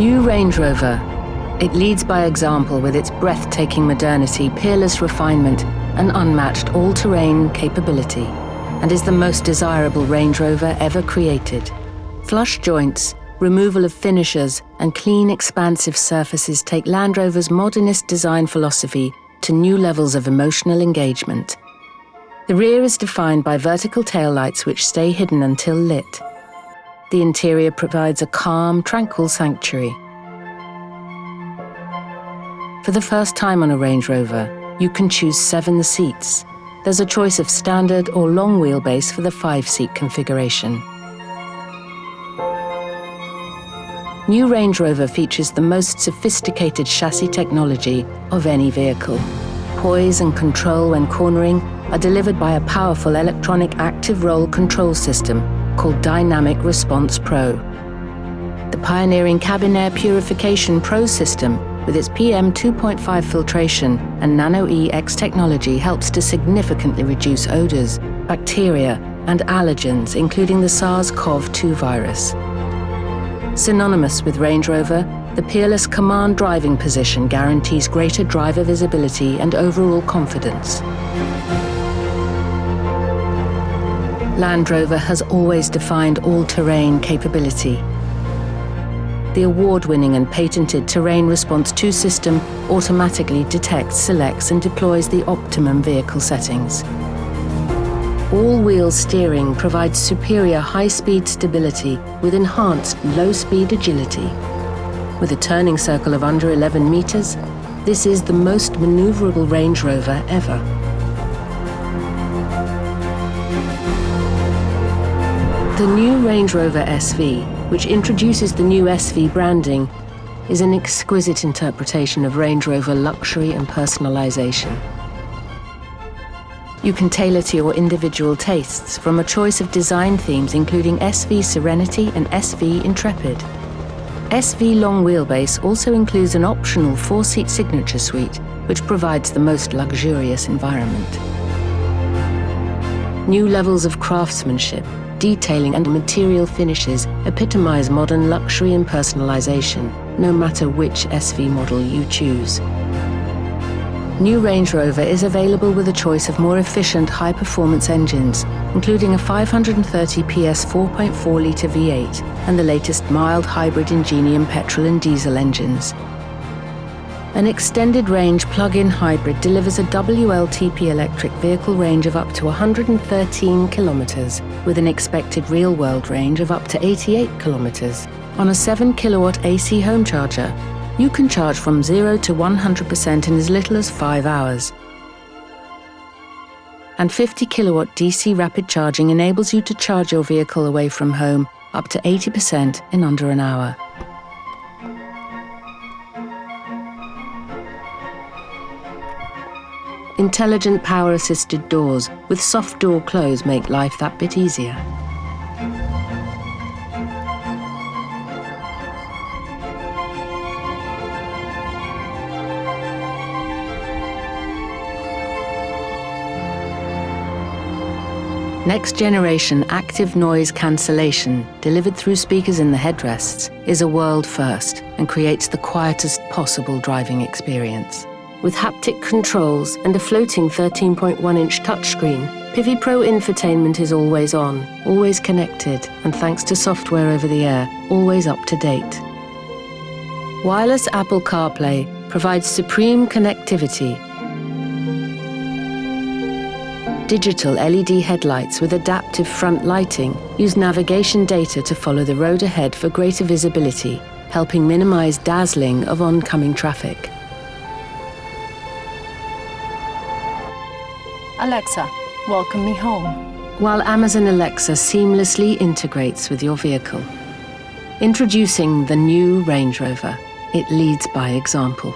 Range Rover. It leads by example with its breathtaking modernity, peerless refinement, and unmatched all-terrain capability, and is the most desirable Range Rover ever created. Flush joints, removal of finishers, and clean, expansive surfaces take Land Rover's modernist design philosophy to new levels of emotional engagement. The rear is defined by vertical taillights which stay hidden until lit. The interior provides a calm, tranquil sanctuary. For the first time on a Range Rover, you can choose seven seats. There's a choice of standard or long wheelbase for the five-seat configuration. New Range Rover features the most sophisticated chassis technology of any vehicle. Poise and control when cornering are delivered by a powerful electronic active roll control system called Dynamic Response Pro. The pioneering cabin air purification Pro system with its PM 2.5 filtration and nanoe X technology helps to significantly reduce odors, bacteria, and allergens, including the SARS-CoV-2 virus. Synonymous with Range Rover, the peerless command driving position guarantees greater driver visibility and overall confidence. Land Rover has always defined all-terrain capability. The award-winning and patented Terrain Response 2 system automatically detects, selects and deploys the optimum vehicle settings. All-wheel steering provides superior high-speed stability with enhanced low-speed agility. With a turning circle of under 11 meters, this is the most maneuverable Range Rover ever. The new Range Rover SV, which introduces the new SV branding, is an exquisite interpretation of Range Rover luxury and personalisation. You can tailor to your individual tastes from a choice of design themes including SV Serenity and SV Intrepid. SV Long Wheelbase also includes an optional four-seat signature suite, which provides the most luxurious environment. New levels of craftsmanship, detailing and material finishes epitomize modern luxury and personalization, no matter which SV model you choose. New Range Rover is available with a choice of more efficient high-performance engines, including a 530 PS 4.4-litre V8 and the latest mild hybrid Ingenium petrol and diesel engines. An extended range plug-in hybrid delivers a WLTP electric vehicle range of up to 113 kilometres, with an expected real-world range of up to 88 kilometres, on a 7 kilowatt AC home charger you can charge from 0 to 100% in as little as 5 hours. And 50 kilowatt DC rapid charging enables you to charge your vehicle away from home up to 80% in under an hour. Intelligent power-assisted doors with soft door close make life that bit easier. Next generation active noise cancellation, delivered through speakers in the headrests, is a world first and creates the quietest possible driving experience. With haptic controls and a floating 13.1-inch touchscreen, Pivi Pro infotainment is always on, always connected, and thanks to software over the air, always up to date. Wireless Apple CarPlay provides supreme connectivity Digital LED headlights with adaptive front lighting use navigation data to follow the road ahead for greater visibility, helping minimize dazzling of oncoming traffic. Alexa, welcome me home. While Amazon Alexa seamlessly integrates with your vehicle. Introducing the new Range Rover. It leads by example.